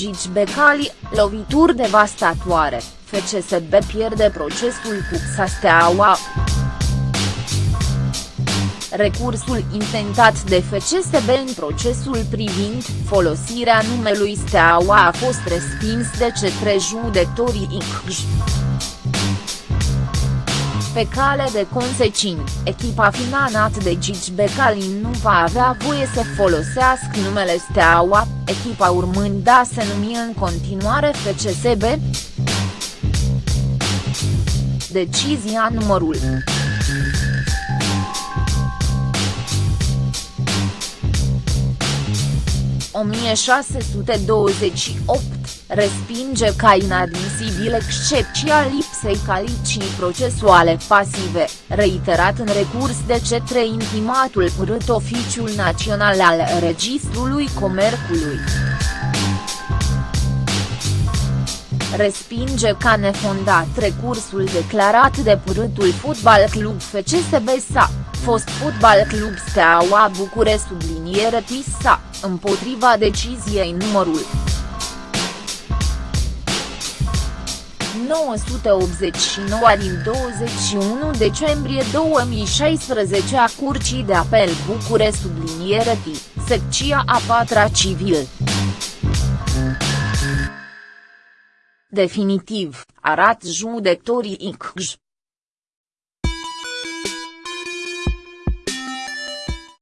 Gigi Becali, lovituri devastatoare, FCSB pierde procesul cu Steaua. Recursul intentat de FCSB în procesul privind folosirea numelui Steaua a fost respins de către judecătorii ICJ. Pe cale de consecință, echipa finanat de Gigi Becali nu va avea voie să folosească numele Steaua, echipa urmând a se numi în continuare FCSB. Decizia numărul 1628, respinge ca inadmisibil excepția lipsei calicii procesuale pasive, reiterat în recurs de cetre intimatul părât Oficiul Național al Registrului Comercului. respinge ca nefondat recursul declarat de părâtul Fotbal Club FCSB SA, fost Fotbal Club Steaua Bucure subliniere TISA, împotriva deciziei numărul 989 din 21 decembrie 2016 a Curții de Apel Bucure subliniere T, secția a patra civil. Definitiv, arat judecătorii ICJ.